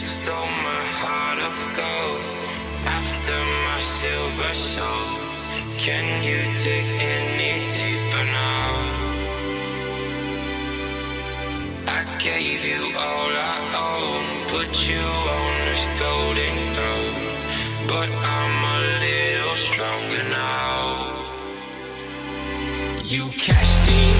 stole my heart of gold after my silver soul. Can you dig any deeper now? I gave you all I own, put you on this golden throne, but I'm a little stronger now. You cashed in